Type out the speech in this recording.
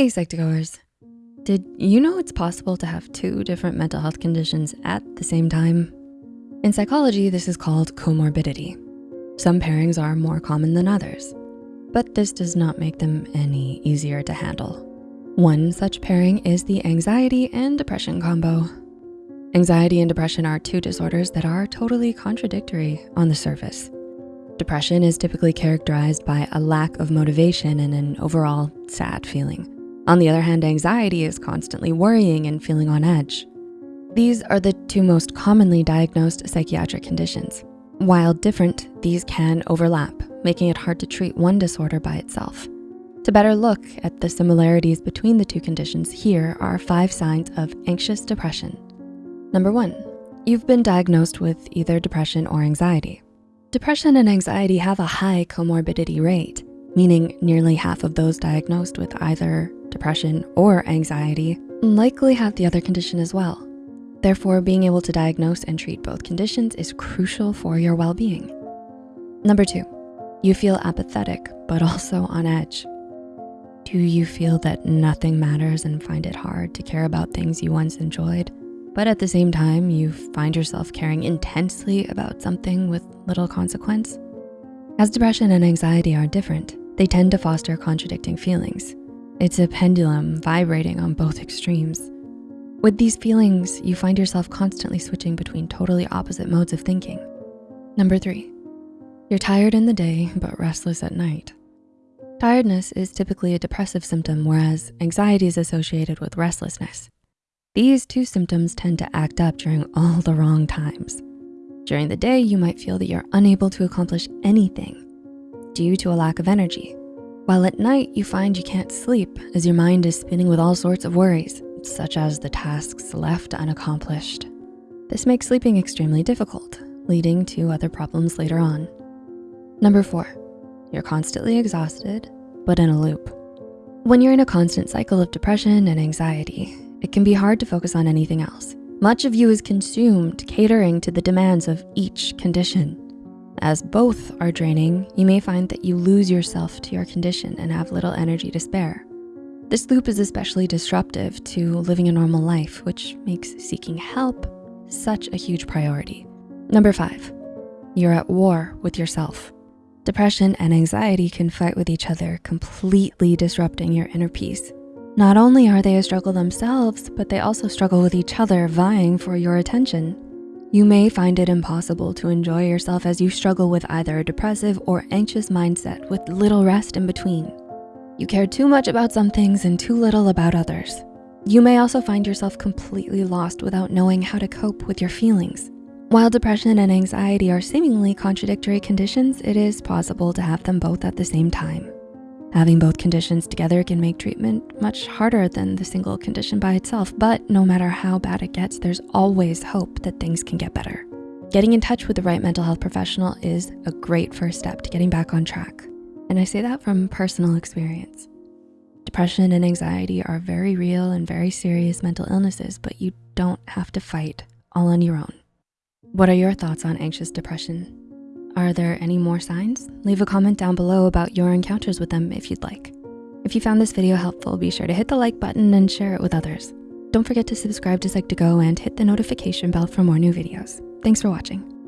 Hey Psych2Goers, did you know it's possible to have two different mental health conditions at the same time? In psychology, this is called comorbidity. Some pairings are more common than others, but this does not make them any easier to handle. One such pairing is the anxiety and depression combo. Anxiety and depression are two disorders that are totally contradictory on the surface. Depression is typically characterized by a lack of motivation and an overall sad feeling. On the other hand, anxiety is constantly worrying and feeling on edge. These are the two most commonly diagnosed psychiatric conditions. While different, these can overlap, making it hard to treat one disorder by itself. To better look at the similarities between the two conditions, here are five signs of anxious depression. Number one, you've been diagnosed with either depression or anxiety. Depression and anxiety have a high comorbidity rate, meaning nearly half of those diagnosed with either depression, or anxiety likely have the other condition as well. Therefore, being able to diagnose and treat both conditions is crucial for your well-being. Number two, you feel apathetic, but also on edge. Do you feel that nothing matters and find it hard to care about things you once enjoyed? But at the same time, you find yourself caring intensely about something with little consequence? As depression and anxiety are different, they tend to foster contradicting feelings. It's a pendulum vibrating on both extremes. With these feelings, you find yourself constantly switching between totally opposite modes of thinking. Number three, you're tired in the day, but restless at night. Tiredness is typically a depressive symptom, whereas anxiety is associated with restlessness. These two symptoms tend to act up during all the wrong times. During the day, you might feel that you're unable to accomplish anything due to a lack of energy while at night, you find you can't sleep as your mind is spinning with all sorts of worries, such as the tasks left unaccomplished. This makes sleeping extremely difficult, leading to other problems later on. Number four, you're constantly exhausted, but in a loop. When you're in a constant cycle of depression and anxiety, it can be hard to focus on anything else. Much of you is consumed catering to the demands of each condition. As both are draining, you may find that you lose yourself to your condition and have little energy to spare. This loop is especially disruptive to living a normal life, which makes seeking help such a huge priority. Number five, you're at war with yourself. Depression and anxiety can fight with each other, completely disrupting your inner peace. Not only are they a struggle themselves, but they also struggle with each other, vying for your attention. You may find it impossible to enjoy yourself as you struggle with either a depressive or anxious mindset with little rest in between. You care too much about some things and too little about others. You may also find yourself completely lost without knowing how to cope with your feelings. While depression and anxiety are seemingly contradictory conditions, it is possible to have them both at the same time. Having both conditions together can make treatment much harder than the single condition by itself, but no matter how bad it gets, there's always hope that things can get better. Getting in touch with the right mental health professional is a great first step to getting back on track. And I say that from personal experience. Depression and anxiety are very real and very serious mental illnesses, but you don't have to fight all on your own. What are your thoughts on anxious depression? Are there any more signs? Leave a comment down below about your encounters with them if you'd like. If you found this video helpful, be sure to hit the like button and share it with others. Don't forget to subscribe to Psych2Go and hit the notification bell for more new videos. Thanks for watching.